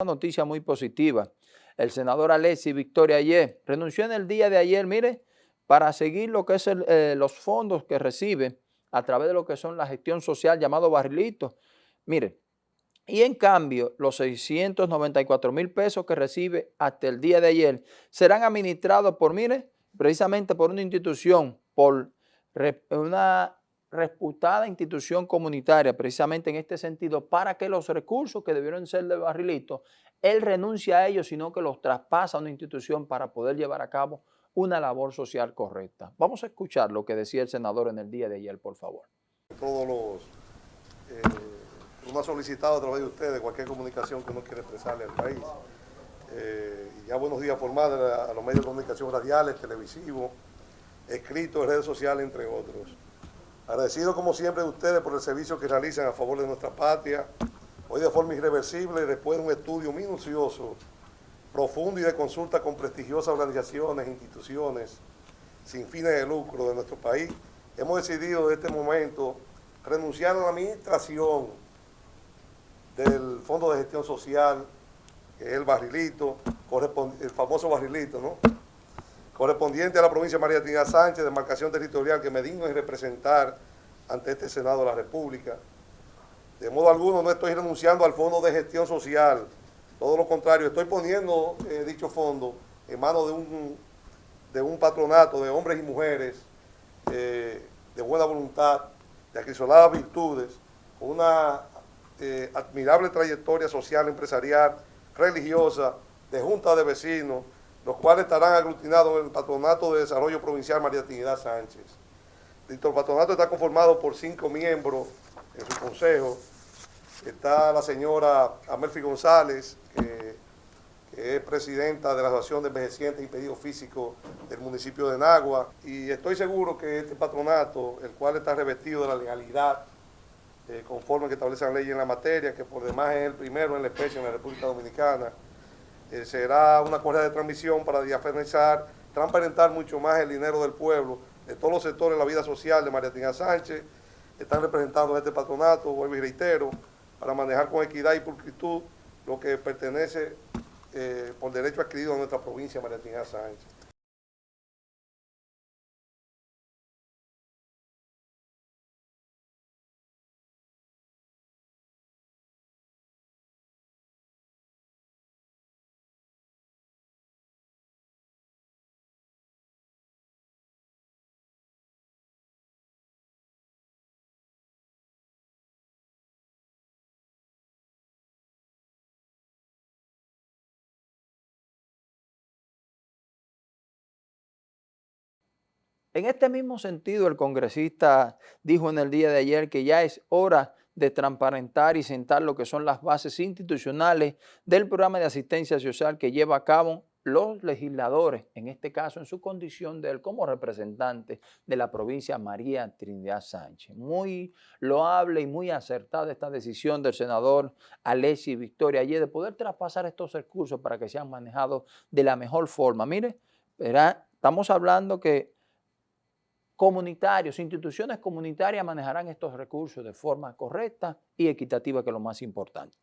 Una noticia muy positiva. El senador Alexis Victoria ayer renunció en el día de ayer, mire, para seguir lo que es eh, los fondos que recibe a través de lo que son la gestión social llamado barrilito. Mire, y en cambio, los 694 mil pesos que recibe hasta el día de ayer serán administrados por, mire, precisamente por una institución, por una reputada institución comunitaria, precisamente en este sentido, para que los recursos que debieron ser de Barrilito, él renuncia a ellos, sino que los traspasa a una institución para poder llevar a cabo una labor social correcta. Vamos a escuchar lo que decía el senador en el día de ayer, por favor. Todos los, eh, uno ha solicitado a través de ustedes cualquier comunicación que uno quiera expresarle al país. Eh, ya buenos días formales a los medios de comunicación radiales, televisivos, escritos, redes sociales, entre otros. Agradecido como siempre de ustedes por el servicio que realizan a favor de nuestra patria, hoy de forma irreversible, después de un estudio minucioso, profundo y de consulta con prestigiosas organizaciones, instituciones, sin fines de lucro de nuestro país, hemos decidido en este momento renunciar a la administración del Fondo de Gestión Social, que es el barrilito, el famoso barrilito, ¿no? Correspondiente a la provincia de María Trinidad Sánchez, de marcación territorial que me digno en representar ante este Senado de la República. De modo alguno no estoy renunciando al Fondo de Gestión Social, todo lo contrario, estoy poniendo eh, dicho fondo en manos de un, de un patronato de hombres y mujeres eh, de buena voluntad, de acrisoladas virtudes, con una eh, admirable trayectoria social, empresarial, religiosa, de junta de vecinos, los cuales estarán aglutinados en el Patronato de Desarrollo Provincial María Trinidad Sánchez. El patronato está conformado por cinco miembros en su consejo. Está la señora Amelfi González, que, es presidenta de la Asociación de Envejecientes y Pedidos Físicos del municipio de Nagua. Y estoy seguro que este patronato, el cual está revestido de la legalidad eh, conforme que establece la ley en la materia, que por demás es el primero en la especie en la República Dominicana, eh, será una correa de transmisión para diafanizar, transparentar mucho más el dinero del pueblo, de todos los sectores de la vida social de María Tina Sánchez, están representados en este patronato, vuelvo y reitero, para manejar con equidad y pulcritud lo que pertenece eh, por derecho adquirido a nuestra provincia María Tina Sánchez. En este mismo sentido, el congresista dijo en el día de ayer que ya es hora de transparentar y sentar lo que son las bases institucionales del programa de asistencia social que lleva a cabo los legisladores, en este caso en su condición de él como representante de la provincia María Trinidad Sánchez. Muy loable y muy acertada esta decisión del senador Alessi Victoria ayer de poder traspasar estos recursos para que sean manejados de la mejor forma. Mire, estamos hablando que comunitarios, instituciones comunitarias manejarán estos recursos de forma correcta y equitativa, que es lo más importante.